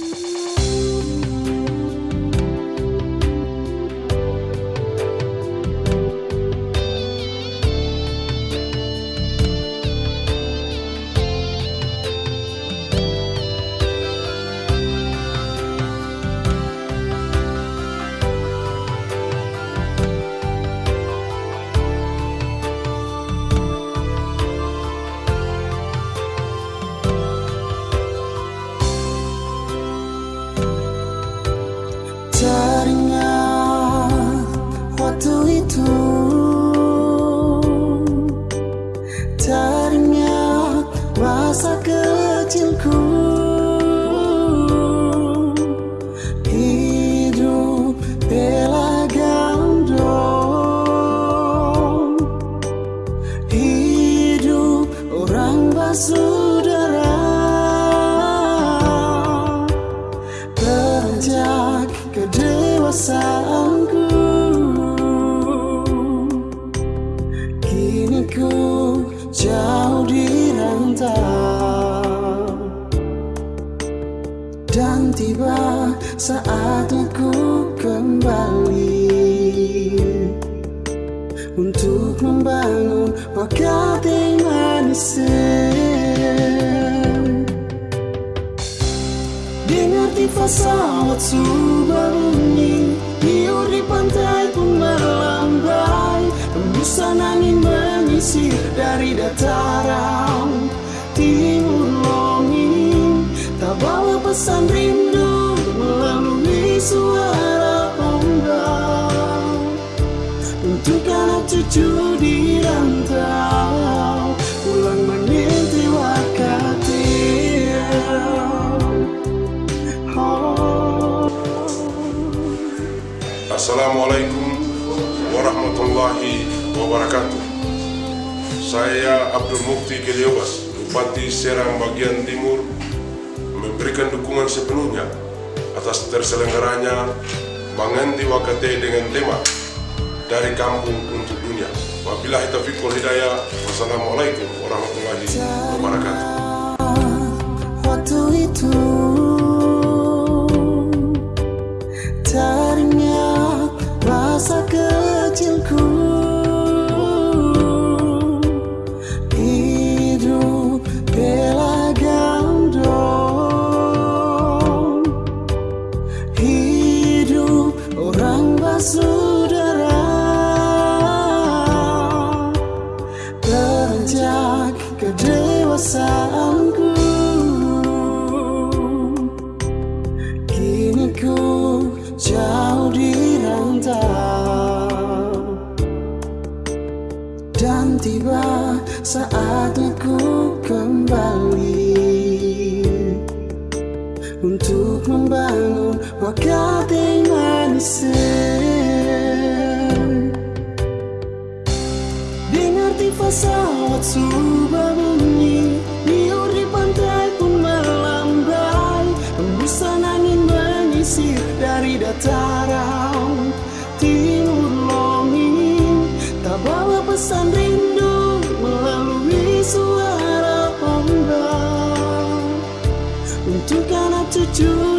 Bye. time. Ku jauh di rantau Dan tiba saatnya ku kembali Untuk membangun wakati manis Dengar di pesawat sudah bunyi Liur di pantai pun melambai Embusan angin menyisir dari dataran Timur longing Tak bawa pesan rindu melalui suara ombak Untuk anak cucu di rantau Pulang mengintip wakati Oh. Assalamualaikum warahmatullahi wabarakatuh. Saya Abdul Mukti Keliobas, Bupati Serang bagian Timur, memberikan dukungan sepenuhnya atas terselenggaranya Manganti Wakate dengan tema dari kampung untuk dunia. Wabillahi taufiq wal hidayah. Wassalamualaikum warahmatullahi wabarakatuh. Tiba saatnya ku kembali. Untuk membangun wakati manis. Dengar di pesawat sudah bunyi Liur di pantai pun melambai. Embusan angin menyisir dari dataran anak